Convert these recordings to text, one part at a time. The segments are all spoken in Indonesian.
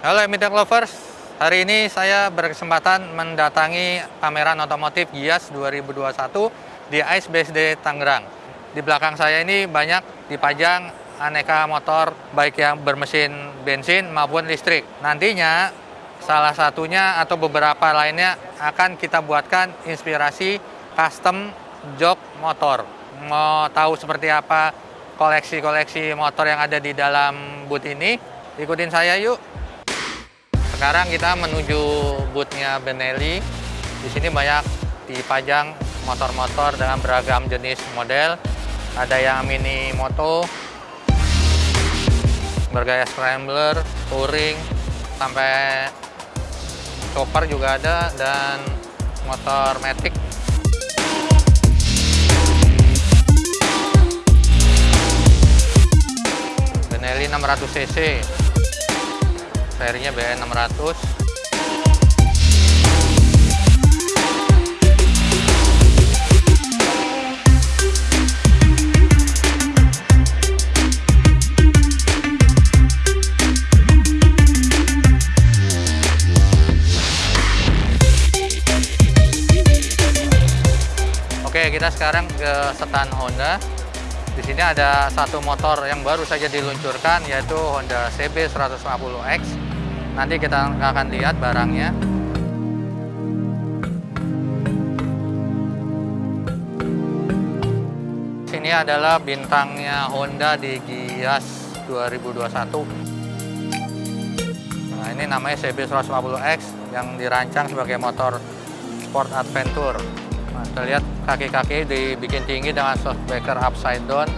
Halo Emitek Lovers, hari ini saya berkesempatan mendatangi pameran otomotif Gias 2021 di ICE BSD Tangerang. Di belakang saya ini banyak dipajang aneka motor baik yang bermesin bensin maupun listrik. Nantinya salah satunya atau beberapa lainnya akan kita buatkan inspirasi custom jok motor. Mau tahu seperti apa koleksi-koleksi motor yang ada di dalam booth ini? Ikutin saya yuk. Sekarang kita menuju boothnya Benelli. Di sini banyak dipajang motor-motor dengan beragam jenis model. Ada yang mini moto, bergaya scrambler, touring, sampai chopper juga ada dan motor matic Benelli 600 cc serinya BN 600 Oke, kita sekarang ke setan Honda. Di sini ada satu motor yang baru saja diluncurkan yaitu Honda CB 150X. Nanti kita akan lihat barangnya. Sini adalah bintangnya Honda di Gias 2021. Nah, ini namanya CB 150X yang dirancang sebagai motor sport adventure. Kita lihat kaki-kaki dibikin tinggi dengan shockbreaker upside down.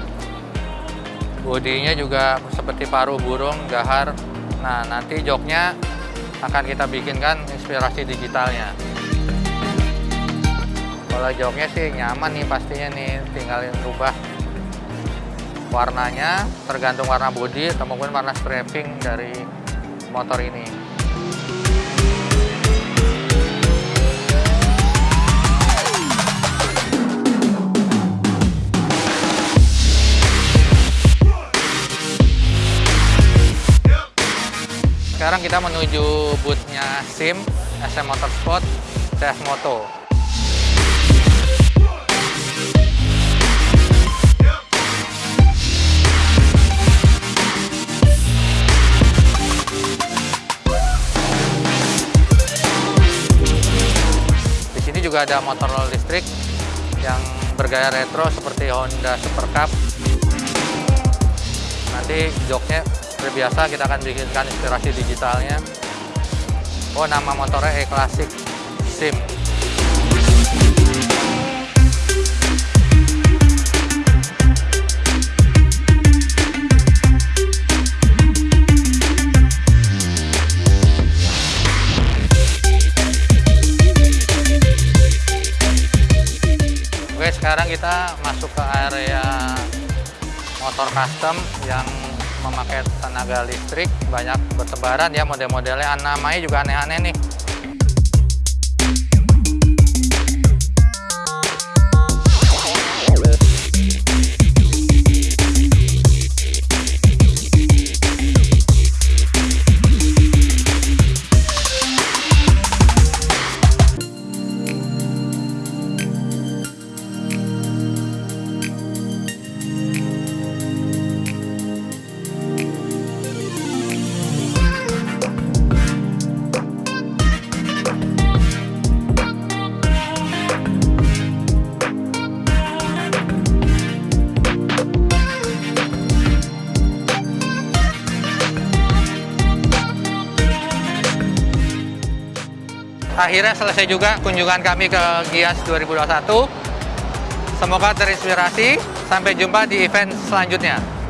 Bodinya juga seperti paruh burung, gahar. Nah, nanti joknya akan kita bikinkan inspirasi digitalnya. Kalau joknya sih nyaman nih pastinya nih, tinggal rubah warnanya, tergantung warna bodi atau mungkin warna strapping dari motor ini. Sekarang kita menuju boothnya SIM, SM Motorsport, CS Moto. Di juga ada motor listrik yang bergaya retro seperti Honda Super Cup. Nanti joknya seperti biasa kita akan bikinkan inspirasi digitalnya. Oh, nama motornya E-Classic SIM. Oke, sekarang kita masuk ke area motor custom yang memakai tenaga listrik banyak bertebaran ya model-modelnya. Namanya juga aneh-aneh nih akhirnya selesai juga kunjungan kami ke Gias 2021. Semoga terinspirasi. Sampai jumpa di event selanjutnya.